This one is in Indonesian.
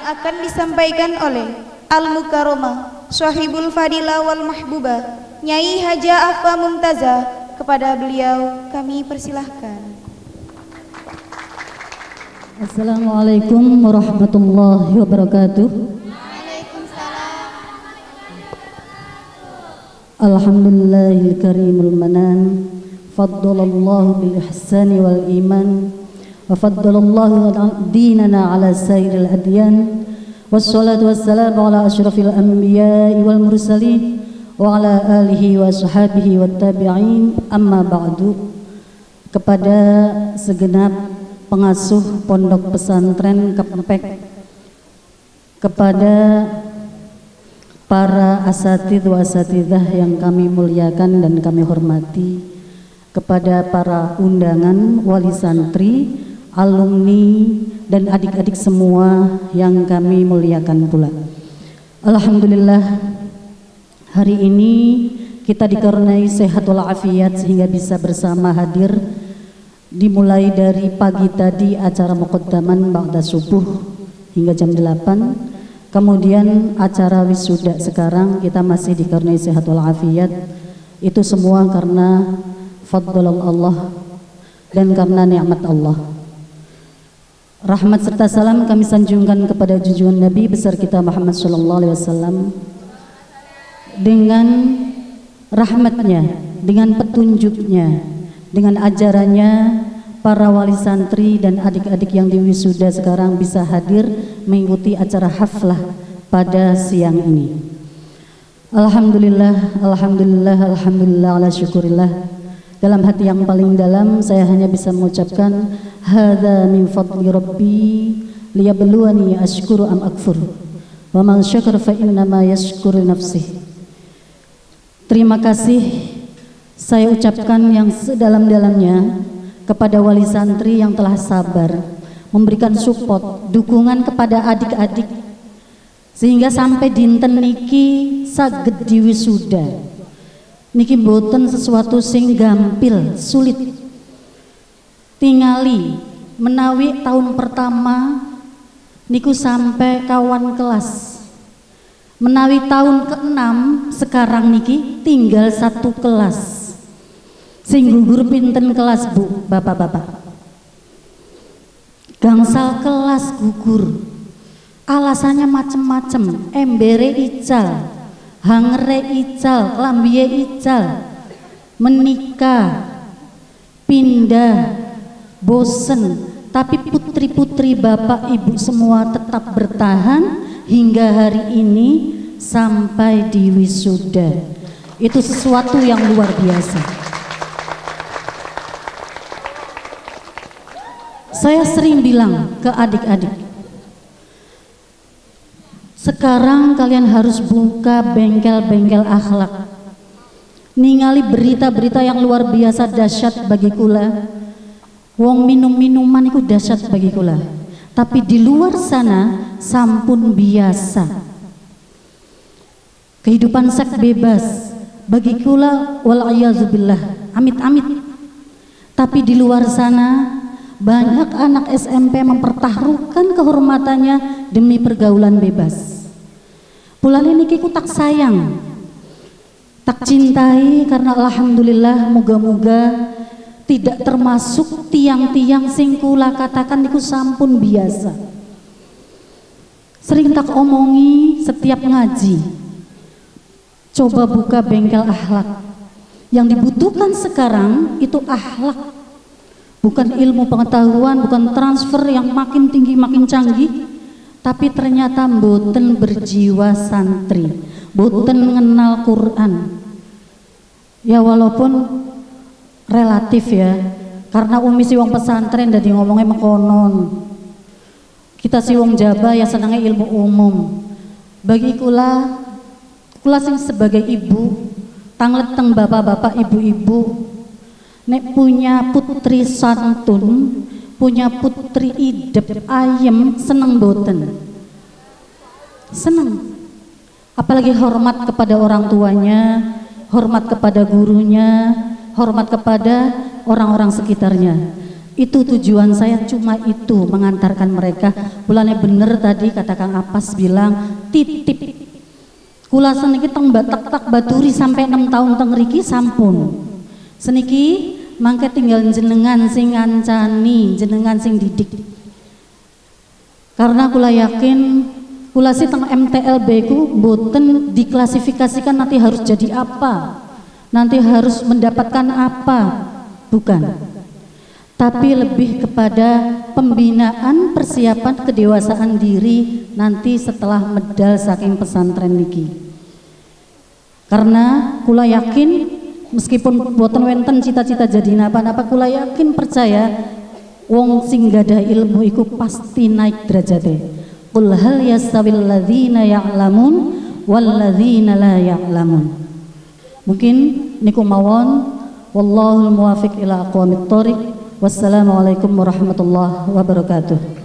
yang akan disampaikan oleh Al-Mukarramah Syahibul Fadila wal Mahbubah Nyai Haja Afa Mumtaza kepada beliau kami persilahkan. Assalamualaikum warahmatullahi wabarakatuh. Alhamdulillahil karimul manan Faddalallahu bil ihsani wal iman Sairil adyan Wassalatu wassalamu ala ashrafil anbiya wal mursalin Wa ala alihi wa sahabihi wa tabi'in Amma ba'du Kepada segenap pengasuh pondok pesantren Kepempek kepada para asatid wa asatidah yang kami muliakan dan kami hormati kepada para undangan wali santri, alumni dan adik-adik semua yang kami muliakan pula. Alhamdulillah hari ini kita dikaruniai sehat walafiat sehingga bisa bersama hadir dimulai dari pagi tadi acara muqaddaman ba'da subuh hingga jam 8 Kemudian acara wisuda sekarang kita masih dikaruniai sehat walafiat. Itu semua karena fadl Allah dan karena nikmat Allah. Rahmat serta salam kami sanjungkan kepada junjungan Nabi besar kita Muhammad sallallahu alaihi wasallam dengan rahmatnya, dengan petunjuknya, dengan ajarannya para wali santri dan adik-adik yang diwisuda sekarang bisa hadir mengikuti acara haflah pada siang ini. Alhamdulillah, Alhamdulillah, Alhamdulillah, ala syukurillah. Dalam hati yang paling dalam saya hanya bisa mengucapkan Hada min fadli rabbi liyabluwani ashkuru am akfur wa man syakar fa innama yashkuru nafsih. Terima kasih saya ucapkan yang sedalam-dalamnya kepada wali santri yang telah sabar memberikan support, dukungan kepada adik-adik sehingga sampai dinten niki saged diwisuda niki boten sesuatu sing gampil sulit. Tingali menawi tahun pertama niku sampai kawan kelas. Menawi tahun keenam sekarang niki tinggal satu kelas. Sing gugur pinten kelas bu bapak-bapak? Gangsal kelas gugur. Alasannya macem-macem embere ical hangre ical lambie ical. Menikah pindah bosen. Tapi putri-putri bapak ibu semua tetap bertahan hingga hari ini sampai di wisuda. Itu sesuatu yang luar biasa. Saya sering bilang ke adik-adik, sekarang kalian harus buka bengkel-bengkel akhlak. Ningali berita-berita yang luar biasa dahsyat bagi kula. Wong minum-minuman itu dahsyat bagi kula. Tapi di luar sana sampun biasa. Kehidupan seks bebas bagi kula wal amit-amit. Tapi di luar sana banyak anak SMP mempertaruhkan kehormatannya demi pergaulan bebas. Bulan ini kiku tak sayang, tak cintai karena alhamdulillah moga-moga tidak termasuk tiang-tiang singkula katakan niku sampun biasa. Sering tak omongi setiap ngaji. Coba buka bengkel akhlak. Yang dibutuhkan sekarang itu akhlak bukan ilmu pengetahuan, bukan transfer yang makin tinggi makin canggih, tapi ternyata boten berjiwa santri, boten mengenal Quran. Ya walaupun relatif ya, karena umi si wong pesantren dari ngomongnya mengkonon. Kita si wong jaba ya senangnya ilmu umum. Bagi kula, kula sing sebagai ibu, tangleteng bapak-bapak, ibu-ibu, nek punya putri santun punya putri idep ayem seneng boten? Seneng. Apalagi hormat kepada orang tuanya hormat kepada gurunya hormat kepada orang-orang sekitarnya. Itu tujuan saya cuma itu mengantarkan mereka. Bulannya bener tadi kata Kang Apas bilang titip. Kula seniki teng batak tak baturi sampai enam tahun teng riki sampun. Seniki mangke tinggal jenengan sing ngancani jenengan sing didik. Karena kula yakin kula sih teng MTLB ku boten diklasifikasikan nanti harus jadi apa nanti harus mendapatkan apa. Bukan. Tapi lebih kepada pembinaan persiapan kedewasaan diri nanti setelah medal saking pesantren niki. Karena kula yakin meskipun buatan wenten cita-cita jadi napa-napa kula yakin percaya wong sing gada ilmu iku pasti naik derajate. Qul hal yastawil ladzina ya'lamun wal ladzina la ya'lamun. Mungkin niku mawon wallahul muwafiq ila aqwamit thoriq Wassalamualaikum warahmatullahi wabarakatuh.